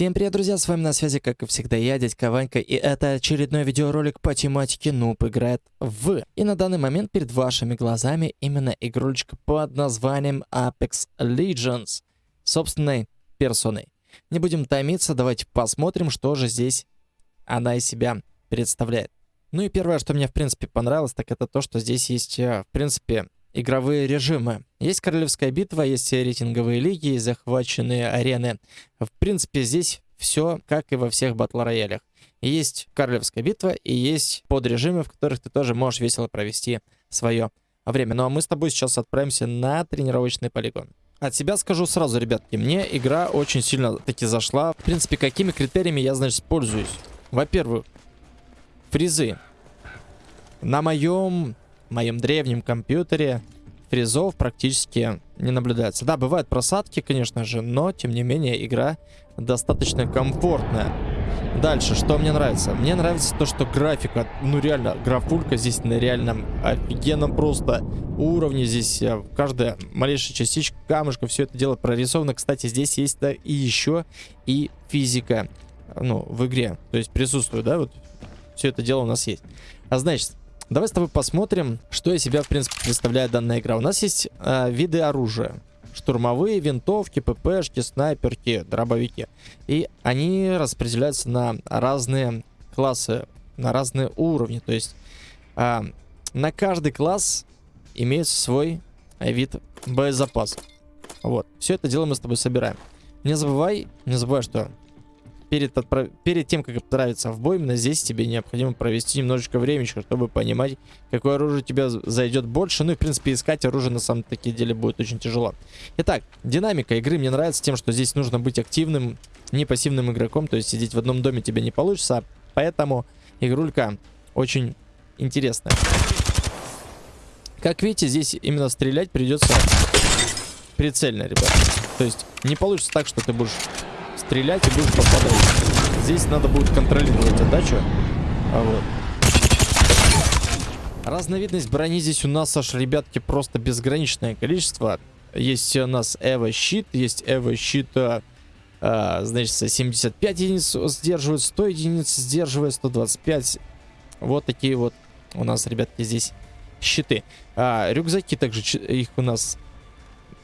Всем привет, друзья, с вами на связи, как и всегда, я, дядька Ванька, и это очередной видеоролик по тематике Нуб играет в. И на данный момент перед вашими глазами именно игрулечка под названием Apex Legends, собственной персоной. Не будем томиться, давайте посмотрим, что же здесь она из себя представляет. Ну и первое, что мне, в принципе, понравилось, так это то, что здесь есть, э, в принципе, игровые режимы. Есть королевская битва, есть рейтинговые лиги, захваченные арены. В принципе, здесь все как и во всех батл-роялях. Есть королевская битва и есть подрежимы, в которых ты тоже можешь весело провести свое время. Ну а мы с тобой сейчас отправимся на тренировочный полигон. От себя скажу сразу, ребятки, мне игра очень сильно таки зашла. В принципе, какими критериями я, значит, пользуюсь? Во-первых, фризы. На моем моем древнем компьютере фризов практически не наблюдается. Да, бывают просадки, конечно же, но, тем не менее, игра достаточно комфортная. Дальше, что мне нравится? Мне нравится то, что графика, ну реально, графулька здесь на реальном офигенном просто уровне. Здесь э, каждая малейшая частичка камушка, все это дело прорисовано. Кстати, здесь есть да, и еще и физика, ну, в игре. То есть присутствует, да, вот все это дело у нас есть. А значит, Давай с тобой посмотрим, что из себя, в принципе, представляет данная игра. У нас есть э, виды оружия. Штурмовые, винтовки, ППшки, снайперки, дробовики. И они распределяются на разные классы, на разные уровни. То есть э, на каждый класс имеется свой вид боезапаса. Вот. Все это дело мы с тобой собираем. Не забывай, не забывай, что перед, отправ... перед тем, как отправиться в бой, именно здесь тебе необходимо провести немножечко времени, чтобы понимать, какое оружие тебе зайдет больше. Ну и, в принципе, искать оружие на самом таки деле будет очень тяжело. Итак, динамика игры мне нравится тем, что здесь нужно быть активным, не пассивным игроком. То есть сидеть в одном доме тебе не получится. Поэтому игрулька очень интересная. Как видите, здесь именно стрелять придется прицельно, ребят. То есть не получится так, что ты будешь стрелять и будешь попадать. Здесь надо будет контролировать отдачу. А вот. Разновидность брони здесь у нас аж, ребятки, просто безграничное количество. Есть у нас Эва щит, есть Эва щит, а, а значит, 75 единиц сдерживает, 100 единиц сдерживает, 125. Вот такие вот у нас, ребятки, здесь щиты. А, рюкзаки также, их у нас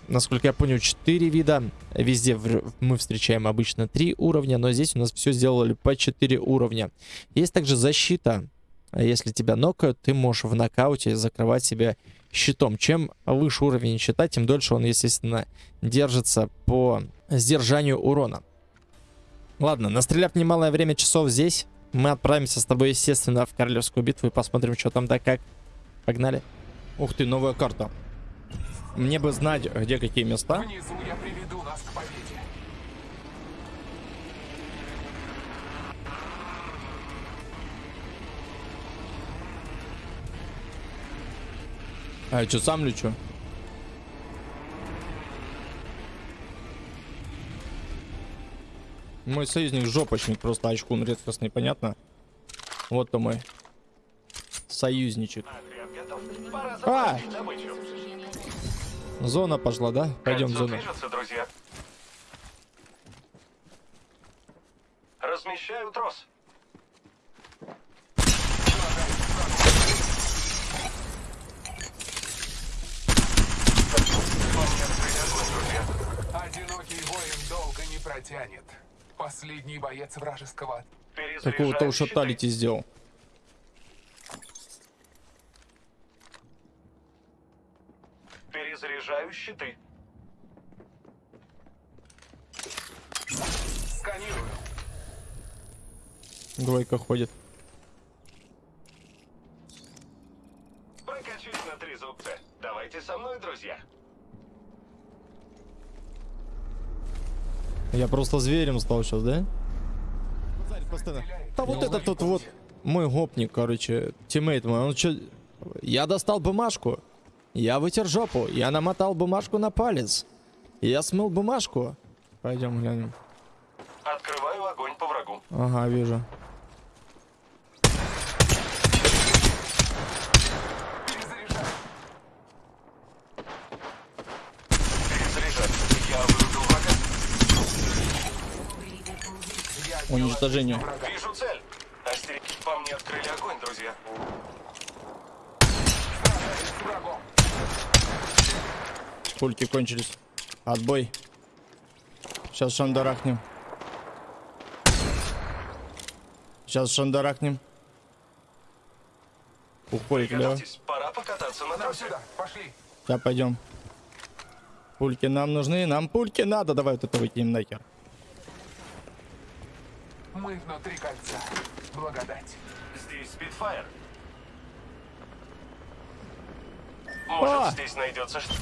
насколько я понял, 4 вида. Везде мы встречаем обычно 3 уровня, но здесь у нас все сделали по 4 уровня. Есть также защита. Если тебя нокают, ты можешь в нокауте закрывать себя щитом. Чем выше уровень щита, тем дольше он, естественно, держится по сдержанию урона. Ладно, настреляв немалое время часов здесь, мы отправимся с тобой, естественно, в Королевскую битву и посмотрим, что там да как. Погнали. Ух ты, новая карта. Мне бы знать, где какие места. Внизу я приведу нас к победе. А я что, сам лечу? Мой союзник жопочник, просто очкун редкостный, понятно? Вот то мой союзничек. А! Зона пошла, да? Пойдем в зону. друзья. Размещаю трос. Одинокий воин долго не протянет. Последний боец вражеского. Такого-то уж шаталити сделал. Перезаряжаю щиты. Сканирую. Двойка ходит. Прокачусь на три зубца. Давайте со мной, друзья. Я просто зверем стал сейчас, да? Да вот этот тут вот мой гопник, короче, тиммейт мой, он что... Я достал бумажку. Я вытер жопу. Я намотал бумажку на палец. Я смыл бумажку. Пойдем глянем. Открываю огонь по врагу. Ага, вижу. уничтожению. Врага. Вижу цель. Остерег... По мне открыли огонь, друзья. Сражаюсь с врагом. Пульки кончились. Отбой. Сейчас шандарахнем. Сейчас шандарахнем. Уходит. Готовьтесь, пора покататься на Нам тросе. сюда. Пошли. Сейчас пойдем. Пульки нам нужны, нам пульки надо. Давай вот это выкинем нахер. Мы внутри кольца. Благодать. Здесь спидфайр. Может, А! здесь найдется что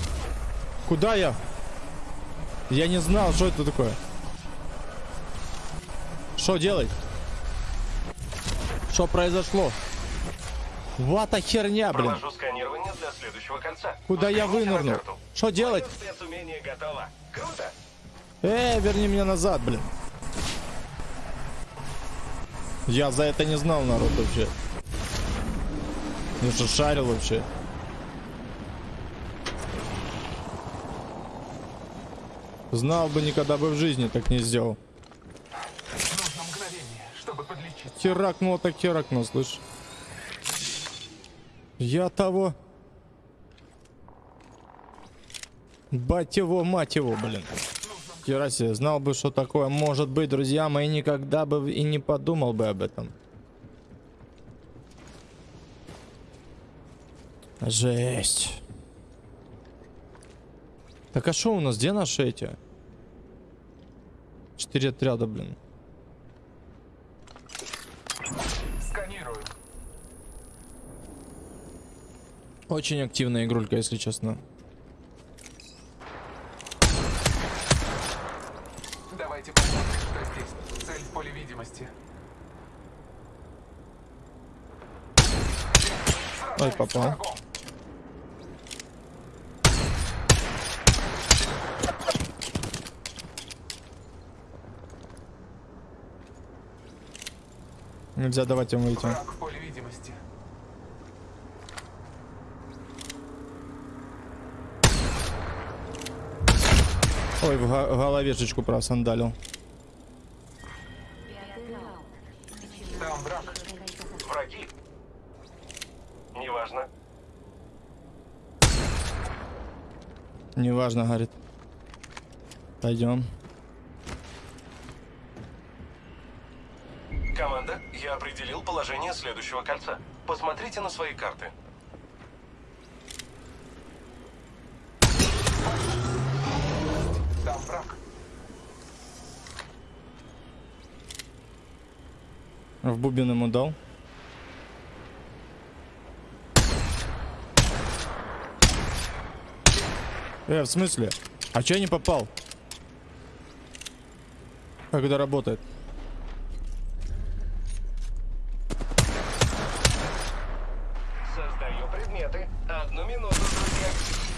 Куда я? Я не знал, что это такое. Что делать? Что произошло? Вата херня, блин. Провожу сканирование для следующего кольца. Куда я Взгляните на вынырнул? Что делать? Круто. Эй, верни меня назад, блин. Я за это не знал, народ, вообще. Я же шарил вообще. Знал бы, никогда бы в жизни так не сделал. Нужно мгновение, чтобы подлечиться. Херакнул, так херакнул, слышь. Я того. Бать его, мать его, блин. Хера себе, знал бы, что такое может быть, друзья мои, никогда бы и не подумал бы об этом. Жесть. Так а что у нас? Где наши эти? Четыре отряда, блин. Сканирую. Очень активная игрулька, если честно. Давайте посмотрим, что здесь. Цель в поле видимости. Ой, попал. врагом. Нельзя давать поле видимости. Ой, в головешечку просандалил. Там враг. Враги. Неважно. Неважно, говорит. Пойдем. Команда, я определил положение следующего кольца. Посмотрите на свои карты. Там враг. В бубен ему дал. Э, в смысле? А че я не попал? Как это работает? Предметы. Одну минуту, друзья.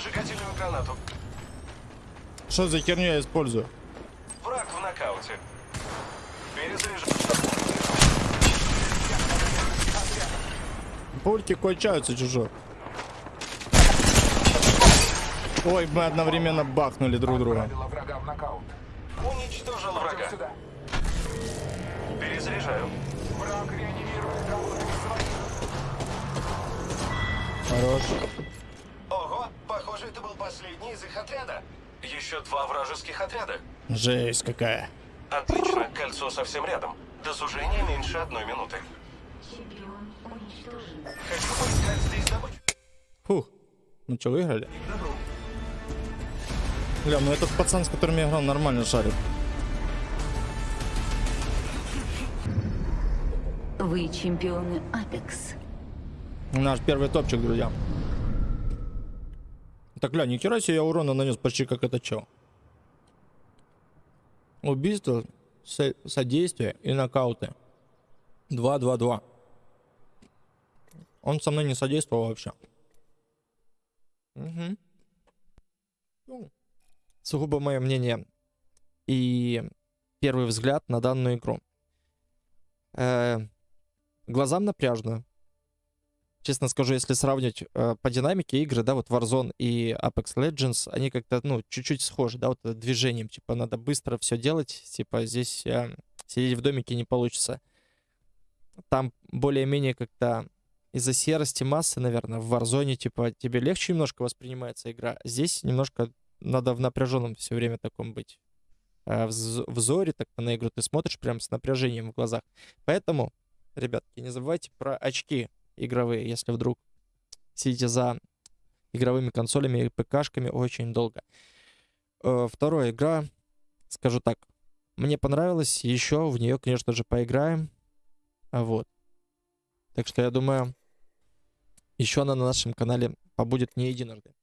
Зажигательную гранату. Что за херню я использую? Враг в нокауте. Перезаряжаю. Пульки кончаются чужо. Ой, мы одновременно бахнули друг друга. Отправила врага в нокаут. Уничтожил врага. Перезаряжаю. Враг реанимирует. Хорош. Похоже, это был последний из их отряда. Еще два вражеских отряда. Жесть какая. Отлично, кольцо совсем рядом. До сужения меньше одной минуты. Хочу поискать здесь добычу. Фух. Ну что, выиграли? Бля, ну этот пацан, с которым я играл, нормально шарит. Вы чемпионы Апекс. Наш первый топчик, друзья. Так, гля, ни хера себе я урона нанес почти как это чел. Убийство, со- содействие и нокауты. 2-2-2. Он со мной не содействовал вообще. Угу. Сугубо мое мнение и первый взгляд на данную игру. Э, глазам напряжно. Честно скажу, если сравнить э, по динамике игры, да, вот Warzone и Apex Legends, они как-то, ну, чуть-чуть схожи, да, вот э, движением, типа, надо быстро все делать, типа, здесь э, сидеть в домике не получится. Там более-менее как-то из-за серости массы, наверное, в Warzone, типа, тебе легче немножко воспринимается игра. Здесь немножко надо в напряженном все время таком быть. А в взоре так на игру ты смотришь прям с напряжением в глазах. Поэтому, ребятки, не забывайте про очки игровые, если вдруг сидите за игровыми консолями и ПКшками очень долго. Э, вторая игра, скажу так, мне понравилась, еще в нее, конечно же, поиграем. Вот. Так что я думаю, еще она на нашем канале побудет не единожды.